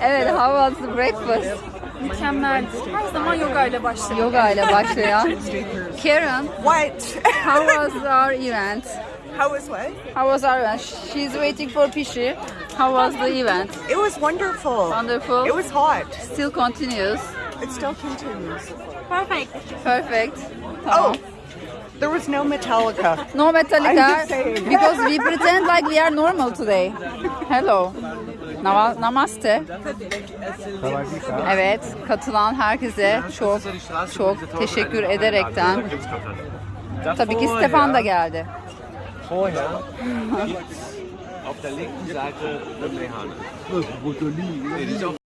Evet, how was the breakfast? Mükemmeldi. Her zaman yoga ile başlarım. Yoga ile başlayan. Karen, What? how was our event? How was what? How was our event? She's waiting for Pishi. How was the event? It was wonderful. Wonderful. It was hot. Still continues. It still continues. Perfect. Perfect. Tamam. Oh, there was no Metallica. No I'm Metallica just saying. because we pretend like we are normal today. Hello. Nama- Namaste. Evet, katılan herkese çok çok teşekkür ederekten. Tabii ki Stefan da geldi. Vorher auf der linken Seite eine.